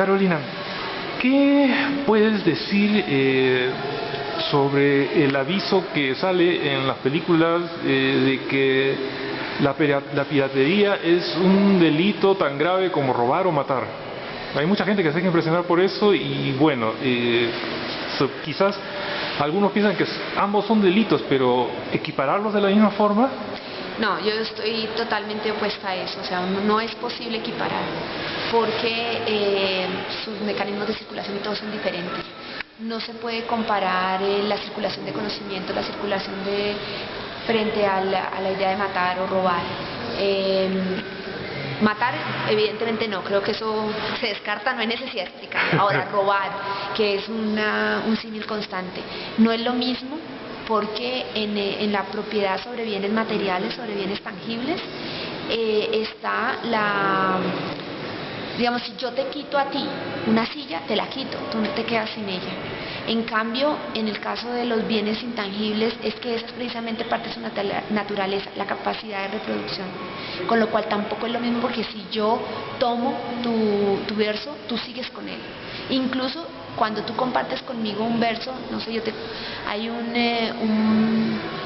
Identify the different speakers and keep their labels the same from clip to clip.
Speaker 1: Carolina, ¿qué puedes decir eh, sobre el aviso que sale en las películas eh, de que la, piratería es un delito tan grave como robar o matar? Hay mucha gente que se deja impresionar por eso y bueno, eh, quizás algunos piensan que ambos son delitos, pero equipararlos de la misma forma
Speaker 2: no, yo estoy totalmente opuesta a eso, o sea, no es posible equiparar, porque eh, sus mecanismos de circulación y todos son diferentes. No se puede comparar eh, la circulación de conocimiento, la circulación de frente a la, idea de matar o robar. Em, matar, evidentemente no, creo que eso se descarta, no hay necesidad de explicar. Ahora, robar, que es un símil constante, no es lo mismo porque eh, en, la propiedad sobre bienes materiales, sobre bienes tangibles, eh, está la, digamos, si yo te quito a ti una silla, te la quito, tú no te quedas sin ella. En cambio, en el caso de los bienes intangibles, es que es precisamente parte de su naturaleza, la capacidad de reproducción. Con lo cual tampoco es lo mismo porque si yo tomo tu, tu verso, tú sigues con él. Incluso cuando tú compartes conmigo un verso, no sé, yo te, hay un, eh,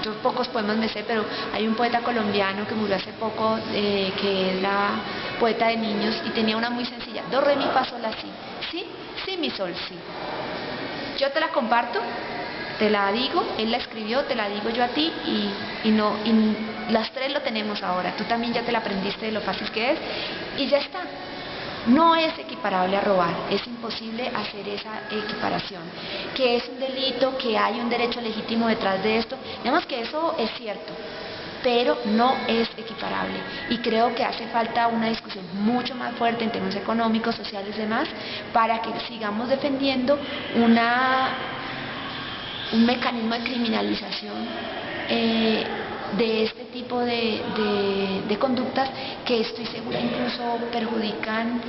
Speaker 2: yo pocos poemas me sé, pero hay un poeta colombiano que murió hace poco, eh, que es la poeta de niños, y tenía una muy sencilla, do, re, mi, fa, sol, la, si, sí, sí, mi, sol, sí. Yo te la comparto, te la digo, él la escribió, te la digo yo a ti, y, y no, y las tres lo tenemos ahora, tú también ya te la aprendiste de lo fácil que es, y ya está no es equiparable a robar, es imposible hacer esa equiparación. Que es un delito, que hay un derecho legítimo detrás de esto, digamos que eso es cierto, pero no es equiparable. Y creo que hace falta una discusión mucho más fuerte en términos económicos, sociales y demás, para que sigamos defendiendo una, un mecanismo de criminalización. Eh, de este tipo de, conductas que estoy segura incluso perjudican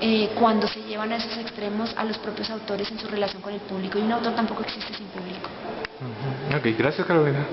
Speaker 2: eh, cuando se llevan a esos extremos a los propios autores en su relación con el público y un autor tampoco existe sin público.
Speaker 1: Ok, gracias Carolina.